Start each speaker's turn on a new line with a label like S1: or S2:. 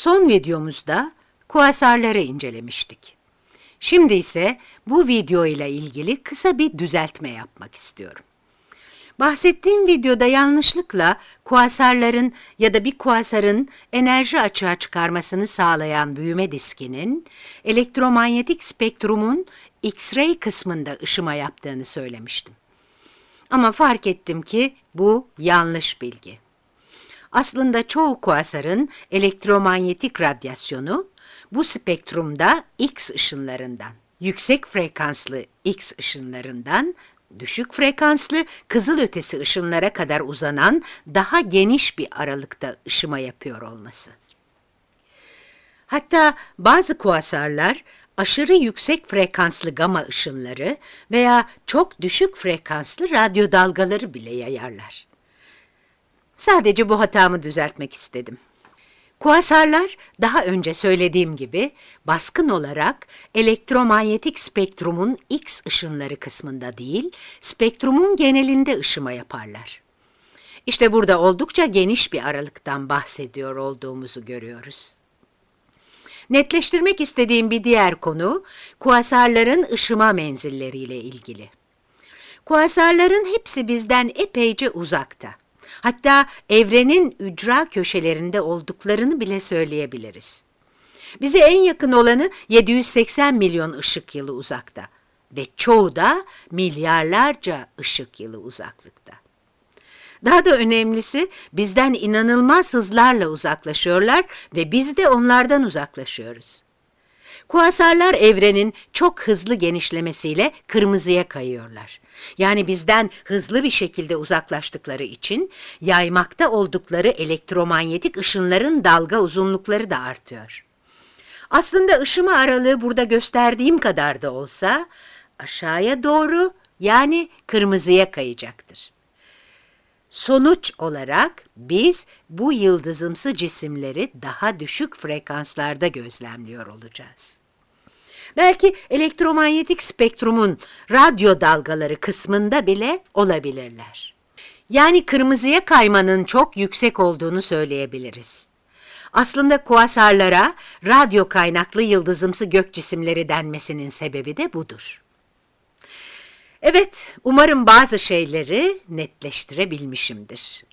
S1: Son videomuzda kuasarları incelemiştik. Şimdi ise bu video ile ilgili kısa bir düzeltme yapmak istiyorum. Bahsettiğim videoda yanlışlıkla kuasarların ya da bir kuasarın enerji açığa çıkarmasını sağlayan büyüme diskinin elektromanyetik spektrumun X-ray kısmında ışıma yaptığını söylemiştim. Ama fark ettim ki bu yanlış bilgi. Aslında çoğu kuasarın elektromanyetik radyasyonu bu spektrumda X ışınlarından, yüksek frekanslı X ışınlarından düşük frekanslı kızılötesi ışınlara kadar uzanan daha geniş bir aralıkta ışıma yapıyor olması. Hatta bazı kuasarlar aşırı yüksek frekanslı gama ışınları veya çok düşük frekanslı radyo dalgaları bile yayarlar. Sadece bu hatamı düzeltmek istedim. Kuasarlar daha önce söylediğim gibi baskın olarak elektromanyetik spektrumun X ışınları kısmında değil, spektrumun genelinde ışıma yaparlar. İşte burada oldukça geniş bir aralıktan bahsediyor olduğumuzu görüyoruz. Netleştirmek istediğim bir diğer konu, kuasarların ışıma menzilleriyle ilgili. Kuasarların hepsi bizden epeyce uzakta. Hatta evrenin ücra köşelerinde olduklarını bile söyleyebiliriz. Bize en yakın olanı 780 milyon ışık yılı uzakta ve çoğu da milyarlarca ışık yılı uzaklıkta. Daha da önemlisi bizden inanılmaz hızlarla uzaklaşıyorlar ve biz de onlardan uzaklaşıyoruz. Kuasarlar evrenin çok hızlı genişlemesiyle kırmızıya kayıyorlar. Yani bizden hızlı bir şekilde uzaklaştıkları için yaymakta oldukları elektromanyetik ışınların dalga uzunlukları da artıyor. Aslında ışıma aralığı burada gösterdiğim kadar da olsa aşağıya doğru yani kırmızıya kayacaktır. Sonuç olarak biz bu yıldızımsı cisimleri daha düşük frekanslarda gözlemliyor olacağız. Belki elektromanyetik spektrumun radyo dalgaları kısmında bile olabilirler. Yani kırmızıya kaymanın çok yüksek olduğunu söyleyebiliriz. Aslında kuasarlara radyo kaynaklı yıldızımsı gök cisimleri denmesinin sebebi de budur. Evet, umarım bazı şeyleri netleştirebilmişimdir.